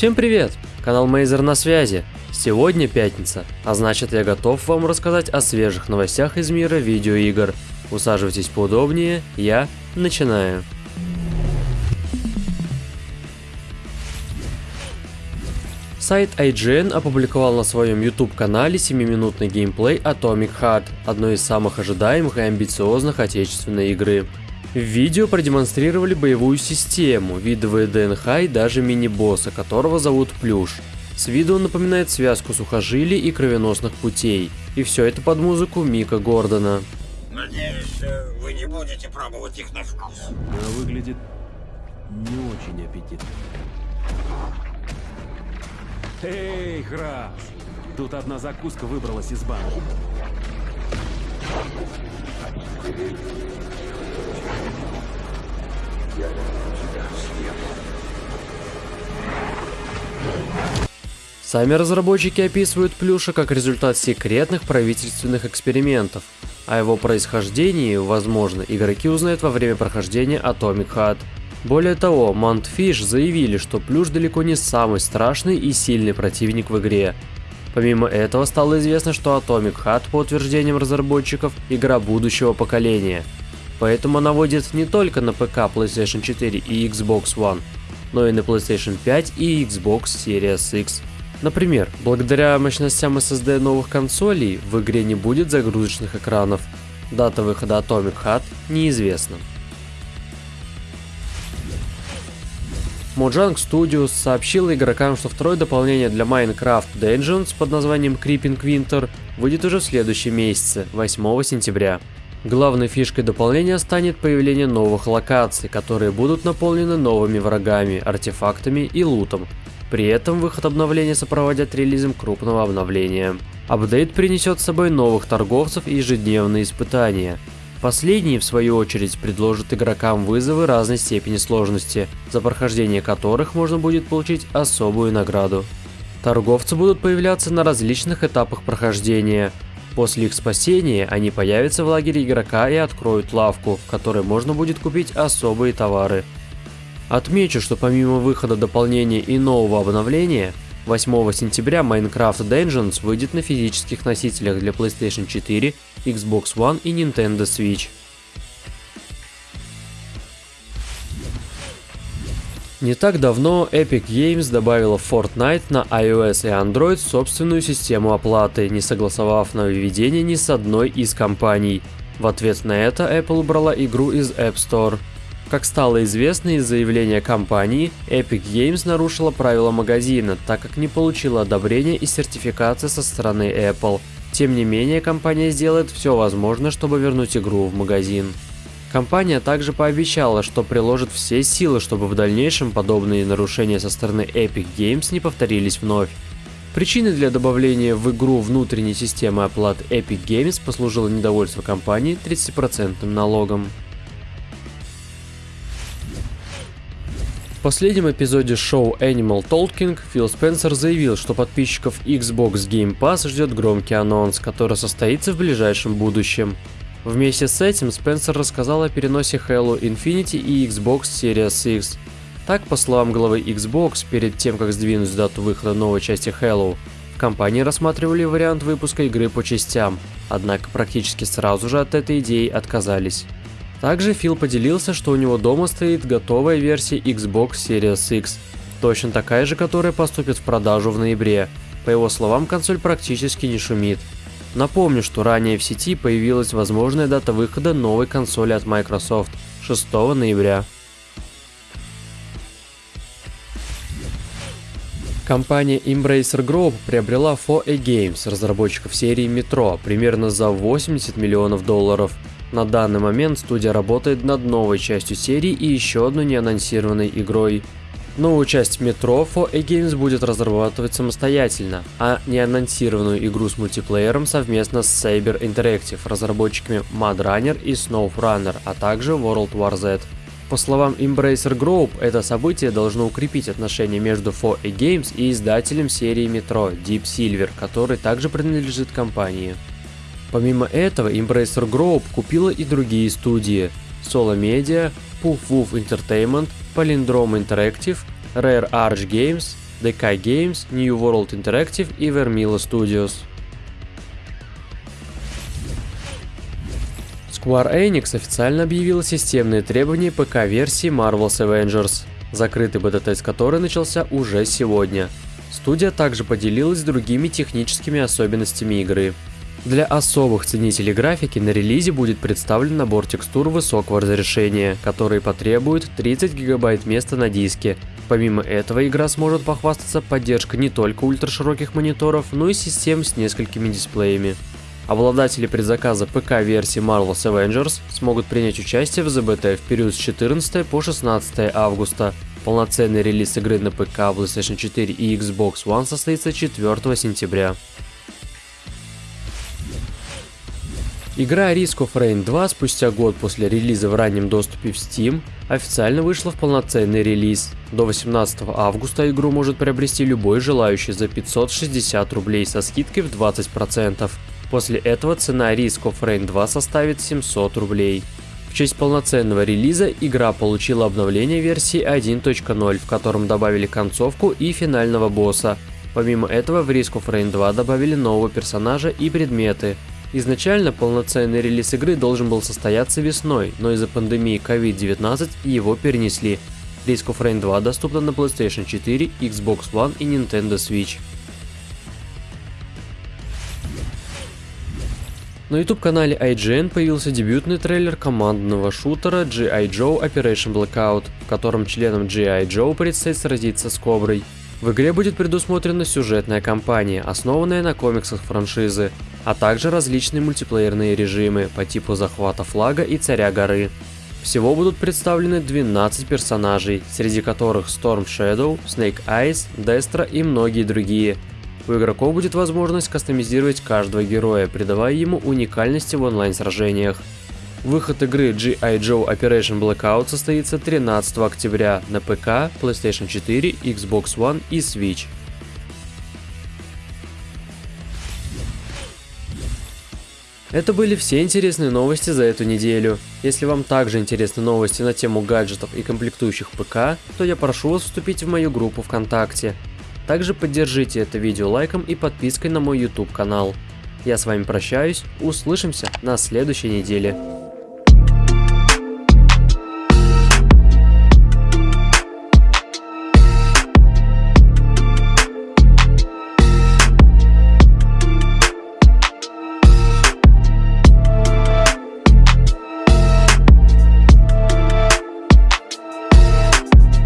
Всем привет! Канал Мейзер на связи. Сегодня пятница, а значит я готов вам рассказать о свежих новостях из мира видеоигр. Усаживайтесь поудобнее, я начинаю. Сайт IGN опубликовал на своем YouTube-канале 7-минутный геймплей Atomic Heart, одной из самых ожидаемых и амбициозных отечественной игры. В видео продемонстрировали боевую систему, видовые ДНХ и даже мини-босса, которого зовут Плюш. С виду он напоминает связку сухожилий и кровеносных путей. И все это под музыку Мика Гордона. Надеюсь, э, вы не будете пробовать их на вкус. Она выглядит не очень аппетитно. Эй, Храш! Тут одна закуска выбралась из банки. Сами разработчики описывают Плюша как результат секретных правительственных экспериментов. О его происхождении, возможно, игроки узнают во время прохождения Atomic Heart. Более того, Mountfish заявили, что Плюш далеко не самый страшный и сильный противник в игре. Помимо этого стало известно, что Atomic Heart, по утверждениям разработчиков, игра будущего поколения. Поэтому она выйдет не только на ПК, PlayStation 4 и Xbox One, но и на PlayStation 5 и Xbox Series X. Например, благодаря мощностям SSD новых консолей в игре не будет загрузочных экранов. Дата выхода Atomic Heart неизвестна. Mojang Studios сообщила игрокам, что второе дополнение для Minecraft Dungeons под названием Creeping Winter выйдет уже в следующем месяце, 8 сентября. Главной фишкой дополнения станет появление новых локаций, которые будут наполнены новыми врагами, артефактами и лутом, при этом выход обновления сопроводят релизом крупного обновления. Апдейт принесет с собой новых торговцев и ежедневные испытания. Последние, в свою очередь, предложат игрокам вызовы разной степени сложности, за прохождение которых можно будет получить особую награду. Торговцы будут появляться на различных этапах прохождения. После их спасения они появятся в лагере игрока и откроют лавку, в которой можно будет купить особые товары. Отмечу, что помимо выхода дополнения и нового обновления, 8 сентября Minecraft Dungeons выйдет на физических носителях для PlayStation 4, Xbox One и Nintendo Switch. Не так давно Epic Games добавила Fortnite на iOS и Android собственную систему оплаты, не согласовав нововведение ни с одной из компаний. В ответ на это Apple убрала игру из App Store. Как стало известно из заявления компании, Epic Games нарушила правила магазина, так как не получила одобрения и сертификации со стороны Apple. Тем не менее, компания сделает все возможное, чтобы вернуть игру в магазин. Компания также пообещала, что приложит все силы, чтобы в дальнейшем подобные нарушения со стороны Epic Games не повторились вновь. Причиной для добавления в игру внутренней системы оплаты Epic Games послужило недовольство компании 30% налогом. В последнем эпизоде шоу Animal Talking Фил Спенсер заявил, что подписчиков Xbox Game Pass ждет громкий анонс, который состоится в ближайшем будущем. Вместе с этим Спенсер рассказал о переносе Halo Infinite и Xbox Series X. Так, по словам главы Xbox, перед тем как сдвинуть дату выхода новой части Halo, в компании рассматривали вариант выпуска игры по частям, однако практически сразу же от этой идеи отказались. Также Фил поделился, что у него дома стоит готовая версия Xbox Series X, точно такая же, которая поступит в продажу в ноябре. По его словам, консоль практически не шумит. Напомню, что ранее в сети появилась возможная дата выхода новой консоли от Microsoft 6 ноября. Компания Embracer Group приобрела 4A Games, разработчиков серии Metro, примерно за 80 миллионов долларов. На данный момент студия работает над новой частью серии и еще одной неанонсированной игрой. Новую часть Metro 4A Games будет разрабатывать самостоятельно, а неанонсированную игру с мультиплеером совместно с Saber Interactive, разработчиками Mad Runner и SnowRunner, а также World War Z. По словам Embracer Group, это событие должно укрепить отношения между 4A Games и издателем серии Metro Deep Silver, который также принадлежит компании. Помимо этого, Embracer Group купила и другие студии Solo Media, Puff Woof Entertainment, Palindrome Interactive, Rare Arch Games, DK Games, New World Interactive и Vermila Studios. Square Enix официально объявила системные требования ПК-версии Marvel's Avengers, закрытый бета-тест которой начался уже сегодня. Студия также поделилась другими техническими особенностями игры. Для особых ценителей графики на релизе будет представлен набор текстур высокого разрешения, которые потребуют 30 гигабайт места на диске. Помимо этого, игра сможет похвастаться поддержкой не только ультрашироких мониторов, но и систем с несколькими дисплеями. Обладатели предзаказа ПК-версии Marvel's Avengers смогут принять участие в ЗБТ в период с 14 по 16 августа. Полноценный релиз игры на ПК, PlayStation 4 и Xbox One состоится 4 сентября. Игра Risk of Rain 2 спустя год после релиза в раннем доступе в Steam официально вышла в полноценный релиз. До 18 августа игру может приобрести любой желающий за 560 рублей со скидкой в 20%. После этого цена Risk of Rain 2 составит 700 рублей. В честь полноценного релиза игра получила обновление версии 1.0, в котором добавили концовку и финального босса. Помимо этого в Risk of Rain 2 добавили нового персонажа и предметы, Изначально полноценный релиз игры должен был состояться весной, но из-за пандемии COVID-19 его перенесли. Risk of Rain 2 доступна на PlayStation 4, Xbox One и Nintendo Switch. На YouTube-канале IGN появился дебютный трейлер командного шутера G.I. Joe Operation Blackout, в котором членам G.I. Joe предстоит сразиться с Коброй. В игре будет предусмотрена сюжетная кампания, основанная на комиксах франшизы, а также различные мультиплеерные режимы по типу захвата флага и царя горы. Всего будут представлены 12 персонажей, среди которых Storm Shadow, Snake Eyes, Destro и многие другие. У игроков будет возможность кастомизировать каждого героя, придавая ему уникальности в онлайн-сражениях. Выход игры G.I. Joe Operation Blackout состоится 13 октября на ПК, PlayStation 4, Xbox One и Switch. Это были все интересные новости за эту неделю. Если вам также интересны новости на тему гаджетов и комплектующих ПК, то я прошу вас вступить в мою группу ВКонтакте. Также поддержите это видео лайком и подпиской на мой YouTube канал. Я с вами прощаюсь, услышимся на следующей неделе.